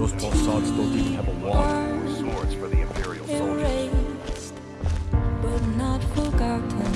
Those tall sods don't even have a wand. Swords for the Imperial soldiers. Erased, but not forgotten.